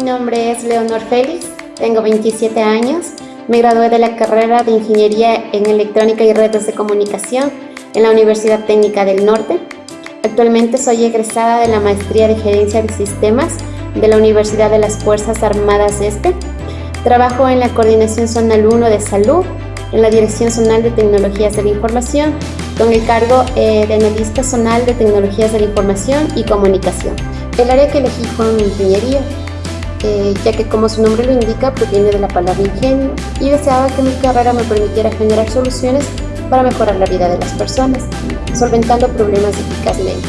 nombre es Leonor Félix, tengo 27 años, me gradué de la carrera de Ingeniería en Electrónica y Redes de Comunicación en la Universidad Técnica del Norte. Actualmente soy egresada de la Maestría de Gerencia de Sistemas de la Universidad de las Fuerzas Armadas Este. Trabajo en la Coordinación Zonal 1 de Salud, en la Dirección Zonal de Tecnologías de la Información, con el cargo eh, de Analista Zonal de Tecnologías de la Información y Comunicación. El área que elegí fue Ingeniería, eh, ya que como su nombre lo indica, proviene de la palabra ingenio y deseaba que mi carrera me permitiera generar soluciones para mejorar la vida de las personas, solventando problemas eficazmente.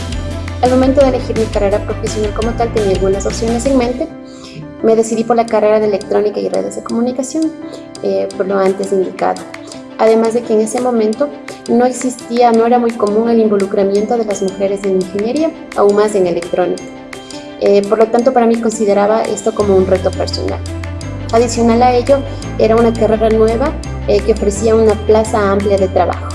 Al momento de elegir mi carrera profesional como tal tenía algunas opciones en mente. Me decidí por la carrera de electrónica y redes de comunicación, eh, por lo antes indicado. Además de que en ese momento no existía, no era muy común el involucramiento de las mujeres en ingeniería, aún más en electrónica. Eh, por lo tanto, para mí consideraba esto como un reto personal. Adicional a ello, era una carrera nueva eh, que ofrecía una plaza amplia de trabajo.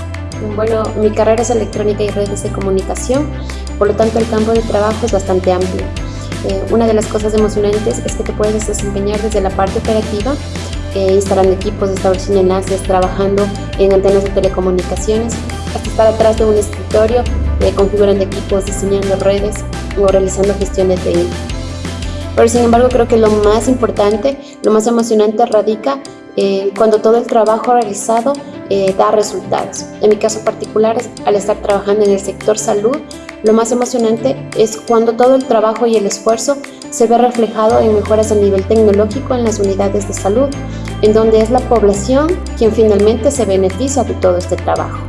Bueno, mi carrera es electrónica y redes de comunicación, por lo tanto el campo de trabajo es bastante amplio. Eh, una de las cosas emocionantes es que te puedes desempeñar desde la parte operativa, instalando equipos, estableciendo enlaces, trabajando en antenas de telecomunicaciones, hasta estar atrás de un escritorio, configurando equipos, diseñando redes, o realizando gestiones de INE. Pero sin embargo creo que lo más importante, lo más emocionante radica eh, cuando todo el trabajo realizado eh, da resultados. En mi caso particular, al estar trabajando en el sector salud, lo más emocionante es cuando todo el trabajo y el esfuerzo se ve reflejado en mejoras a nivel tecnológico en las unidades de salud, en donde es la población quien finalmente se beneficia de todo este trabajo.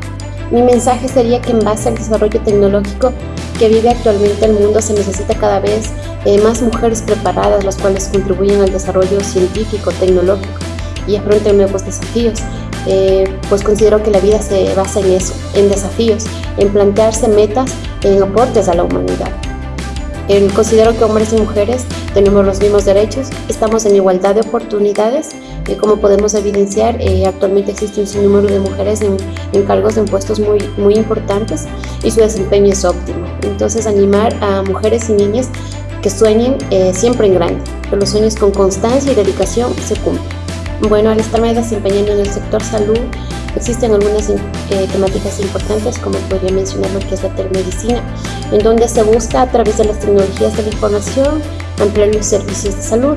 Mi mensaje sería que en base al desarrollo tecnológico que vive actualmente el mundo se necesita cada vez eh, más mujeres preparadas, las cuales contribuyen al desarrollo científico, tecnológico y afronten nuevos desafíos. Eh, pues considero que la vida se basa en eso, en desafíos, en plantearse metas, en aportes a la humanidad. considero que hombres y mujeres tenemos los mismos derechos, estamos en igualdad de oportunidades como podemos evidenciar, eh, actualmente existe un sinnúmero de mujeres en, cargos en puestos muy, muy importantes y su desempeño es óptimo. Entonces, animar a mujeres y niñas que sueñen eh, siempre en grande, que los sueños con constancia y dedicación se cumplan. Bueno, al estarme desempeñando en el sector salud, existen algunas eh, temáticas importantes, como podría mencionar lo que es la telemedicina, en donde se busca a través de las tecnologías de la información ampliar los servicios de salud,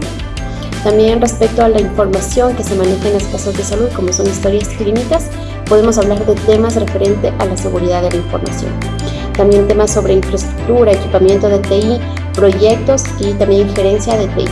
también respecto a la información que se maneja en las casas de salud, como son historias clínicas, podemos hablar de temas referentes a la seguridad de la información. También temas sobre infraestructura, equipamiento de TI, proyectos y también gerencia de TI.